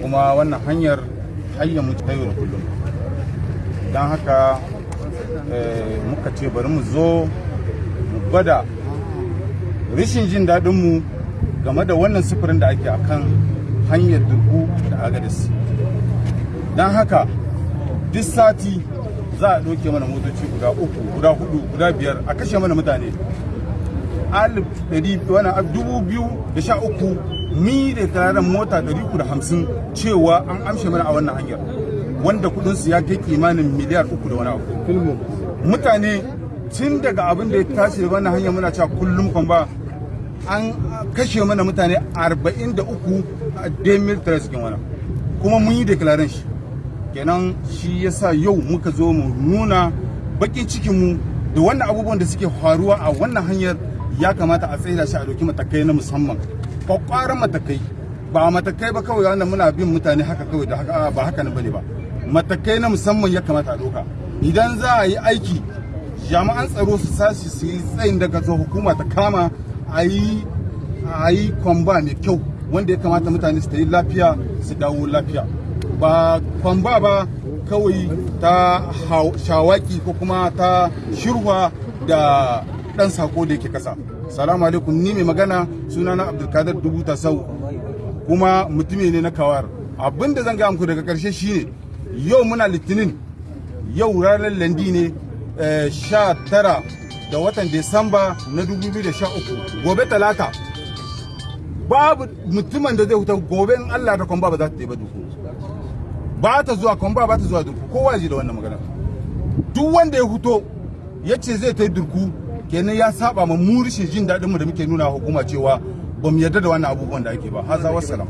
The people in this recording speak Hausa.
kuma wannan hanyar hanyar mu ta yau da kullum. Don haka muka ce bari mu zo mu gwada rishin jin daɗinmu game da wannan sufurin da ake akan hanyar durku da agadis don haka duk sati za a ɗauke mana motoci guda uku guda huɗu guda biyar a kashe mana mutane. Alif ɗari wani dubu biyu da sha uku mi da tararen mota ɗari uku da hamsin cewa an amshe mana a wannan hanyar wanda kudinsu ya kai kimanin miliyar uku da wani abu. Mutane tun daga abin da ya tashi da wannan hanyar muna cewa kullum kan ba an kashe mana mutane 43 a demil cikin wani kuma mun yi declaration shi. Kenan shi yasa yau muka zo mu nuna bakin cikinmu da wannan abubuwan da suke faruwa a wannan hanyar ya kamata a tsaida shi a doki matakai na musamman. Kwakwaran matakai. Ba matakai ba kawai wannan muna bin mutane haka kawai da haka ba haka ne ba ne ba. Matakai na musamman ya kamata a doka idan za a yi aiki jami'an tsaro su sashi su yi tsayin daga zo hukuma ta kama a yi a yi kwamba mai kyau wanda ya kamata mutane su ta yi lafiya su dawo lafiya. Ba kwamba ba kawai ta shawaki ko kuma ta shirwa da dan sako da yake kasa. Salamu alaikum ni mai magana sunana abdulkadir dubu tasau. Kuma mutumi ne na kawar. Abin da zan ga muku daga ƙarshe shine yau muna litinin yau ranar landi ne sha tara da watan Desamba na 2013 gobe talata babu mutumin da zai huta gobe in Allah da kwamba ba za ta ba duku ba ta zuwa kwamba ba ta zuwa durku kowa ji da wannan magana. Duk wanda ya huto ya ce zai ta yi durku kenan ya saba ma mu jin daɗinmu da muke nuna hukuma cewa ba mu yarda da wannan abubuwan da ake ba. Haza wassalam.